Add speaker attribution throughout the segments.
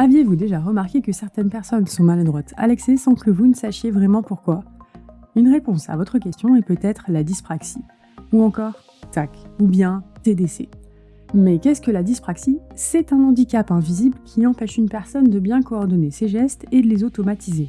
Speaker 1: Aviez-vous déjà remarqué que certaines personnes sont maladroites à l'excès sans que vous ne sachiez vraiment pourquoi? Une réponse à votre question est peut-être la dyspraxie, ou encore TAC, ou bien TDC. Mais qu'est-ce que la dyspraxie? C'est un handicap invisible qui empêche une personne de bien coordonner ses gestes et de les automatiser.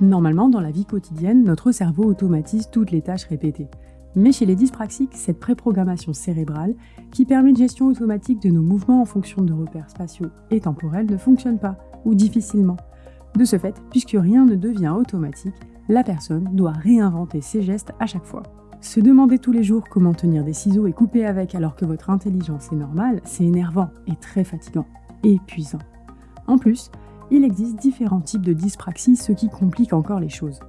Speaker 1: Normalement, dans la vie quotidienne, notre cerveau automatise toutes les tâches répétées. Mais chez les dyspraxiques, cette préprogrammation cérébrale, qui permet une gestion automatique de nos mouvements en fonction de repères spatiaux et temporels, ne fonctionne pas, ou difficilement. De ce fait, puisque rien ne devient automatique, la personne doit réinventer ses gestes à chaque fois. Se demander tous les jours comment tenir des ciseaux et couper avec alors que votre intelligence est normale, c'est énervant et très fatigant, épuisant. En plus, il existe différents types de dyspraxie, ce qui complique encore les choses.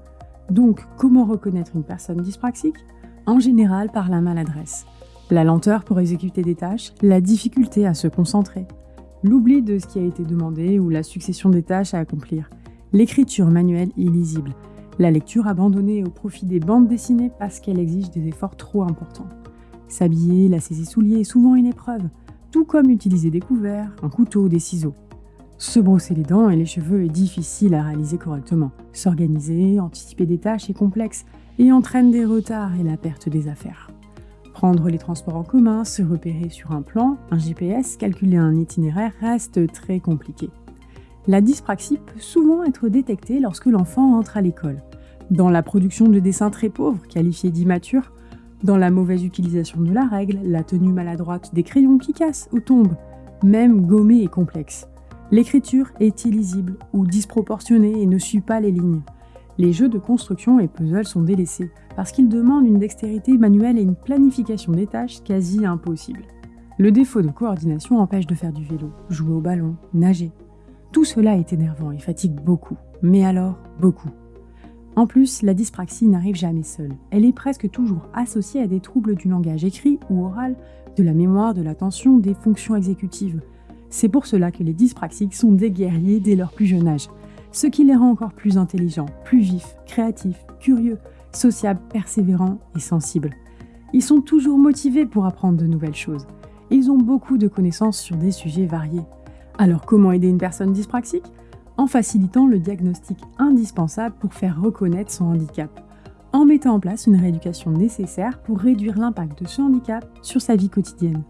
Speaker 1: Donc, comment reconnaître une personne dyspraxique? En général par la maladresse, la lenteur pour exécuter des tâches, la difficulté à se concentrer, l'oubli de ce qui a été demandé ou la succession des tâches à accomplir, l'écriture manuelle illisible, la lecture abandonnée au profit des bandes dessinées parce qu'elle exige des efforts trop importants. S'habiller, lasser ses souliers est souvent une épreuve, tout comme utiliser des couverts, un couteau ou des ciseaux. Se brosser les dents et les cheveux est difficile à réaliser correctement. S'organiser, anticiper des tâches est complexe et entraîne des retards et la perte des affaires. Prendre les transports en commun, se repérer sur un plan, un GPS, calculer un itinéraire reste très compliqué. La dyspraxie peut souvent être détectée lorsque l'enfant entre à l'école. Dans la production de dessins très pauvres, qualifiés d'immatures, dans la mauvaise utilisation de la règle, la tenue maladroite des crayons qui cassent ou tombent, même gommés et complexes. L'écriture est illisible ou disproportionnée et ne suit pas les lignes. Les jeux de construction et puzzles sont délaissés parce qu'ils demandent une dextérité manuelle et une planification des tâches quasi impossible. Le défaut de coordination empêche de faire du vélo, jouer au ballon, nager, tout cela est énervant et fatigue beaucoup, mais alors beaucoup. En plus, la dyspraxie n'arrive jamais seule. Elle est presque toujours associée à des troubles du langage écrit ou oral, de la mémoire, de l'attention, des fonctions exécutives. C'est pour cela que les dyspraxiques sont des guerriers dès leur plus jeune âge, ce qui les rend encore plus intelligents, plus vifs, créatifs, curieux, sociables, persévérants et sensibles. Ils sont toujours motivés pour apprendre de nouvelles choses. Ils ont beaucoup de connaissances sur des sujets variés. Alors comment aider une personne dyspraxique? En facilitant le diagnostic indispensable pour faire reconnaître son handicap, en mettant en place une rééducation nécessaire pour réduire l'impact de ce handicap sur sa vie quotidienne,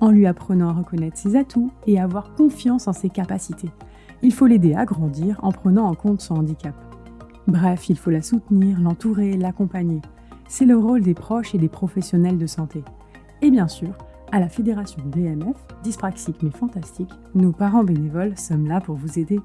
Speaker 1: en lui apprenant à reconnaître ses atouts et à avoir confiance en ses capacités. Il faut l'aider à grandir en prenant en compte son handicap. Bref, il faut la soutenir, l'entourer, l'accompagner. C'est le rôle des proches et des professionnels de santé. Et bien sûr, à la Fédération DMF, dyspraxique mais fantastique, nos parents bénévoles sommes là pour vous aider